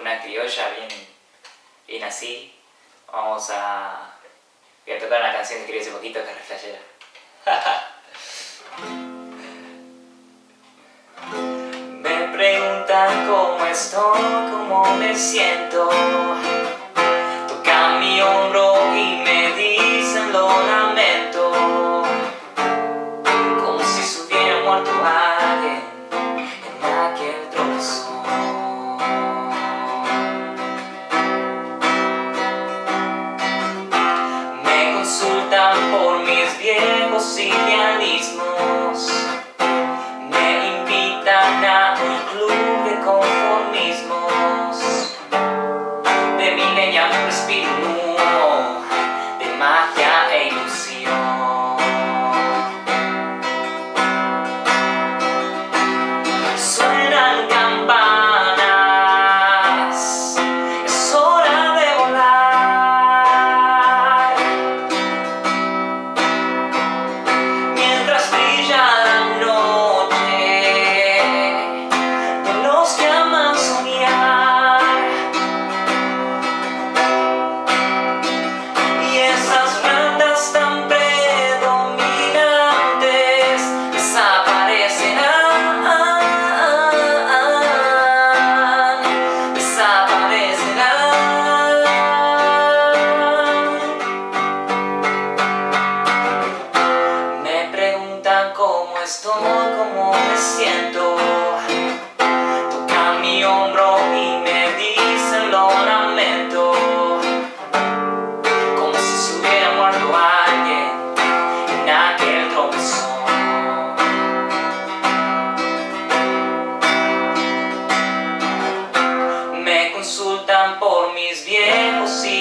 una criolla bien, bien así. Vamos a, voy a tocar una canción que escribí hace poquito que es reflejera. me preguntan cómo estoy, cómo me siento. Mis viejos idealismos Me invitan a un club de conformismos. De mi leña me respiro humo De magia e ilusión. Suenan sabes cómo me siento. Toca mi hombro y me dicen lo lamento Como si se hubiera muerto alguien en aquel tropezón Me consultan por mis viejos y